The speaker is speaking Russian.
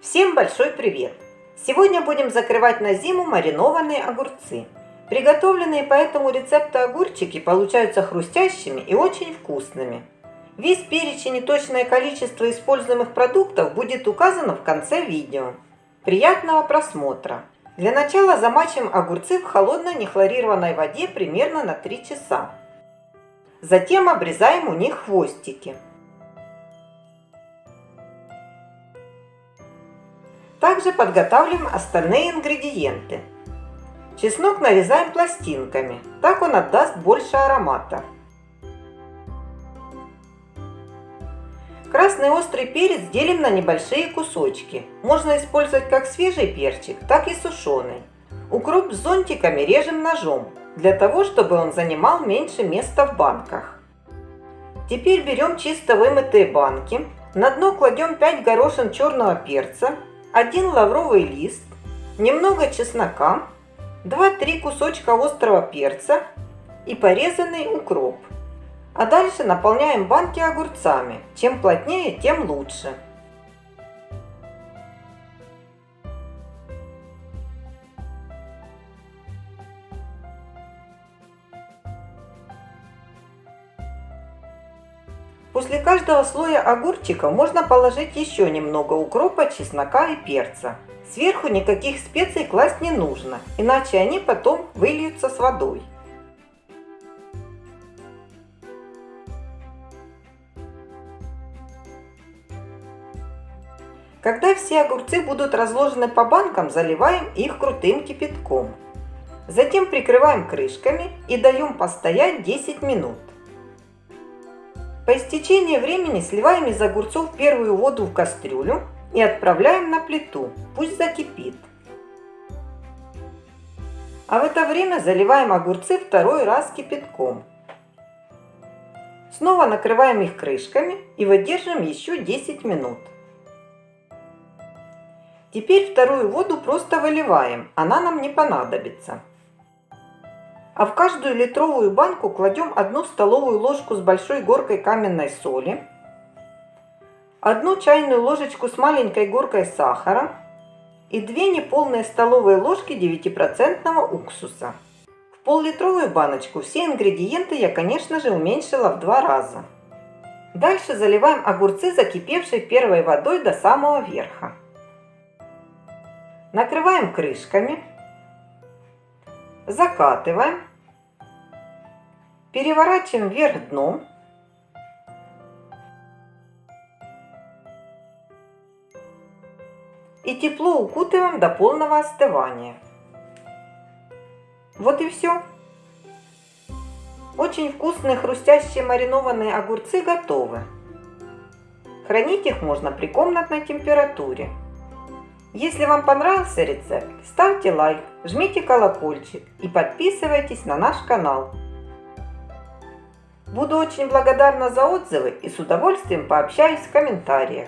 Всем большой привет! Сегодня будем закрывать на зиму маринованные огурцы. Приготовленные по этому рецепту огурчики получаются хрустящими и очень вкусными. Весь перечень и точное количество используемых продуктов будет указано в конце видео. Приятного просмотра! Для начала замачиваем огурцы в холодной нехлорированной воде примерно на 3 часа. Затем обрезаем у них хвостики. Также подготавливаем остальные ингредиенты. Чеснок нарезаем пластинками, так он отдаст больше аромата. Красный острый перец делим на небольшие кусочки. Можно использовать как свежий перчик, так и сушеный. Укроп с зонтиками режем ножом, для того, чтобы он занимал меньше места в банках. Теперь берем чисто вымытые банки. На дно кладем 5 горошин черного перца, один лавровый лист, немного чеснока, 2-3 кусочка острого перца и порезанный укроп. А дальше наполняем банки огурцами. Чем плотнее, тем лучше. После каждого слоя огурчика можно положить еще немного укропа, чеснока и перца. Сверху никаких специй класть не нужно, иначе они потом выльются с водой. Когда все огурцы будут разложены по банкам, заливаем их крутым кипятком. Затем прикрываем крышками и даем постоять 10 минут. По истечении времени сливаем из огурцов первую воду в кастрюлю и отправляем на плиту, пусть закипит. А в это время заливаем огурцы второй раз кипятком. Снова накрываем их крышками и выдержим еще 10 минут. Теперь вторую воду просто выливаем, она нам не понадобится. А в каждую литровую банку кладем одну столовую ложку с большой горкой каменной соли, одну чайную ложечку с маленькой горкой сахара и две неполные столовые ложки 9% уксуса. В пол-литровую баночку все ингредиенты я, конечно же, уменьшила в два раза. Дальше заливаем огурцы закипевшей первой водой до самого верха. Накрываем крышками, закатываем Переворачиваем вверх дном. И тепло укутываем до полного остывания. Вот и все. Очень вкусные хрустящие маринованные огурцы готовы. Хранить их можно при комнатной температуре. Если вам понравился рецепт, ставьте лайк, жмите колокольчик и подписывайтесь на наш канал. Буду очень благодарна за отзывы и с удовольствием пообщаюсь в комментариях.